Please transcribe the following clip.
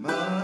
My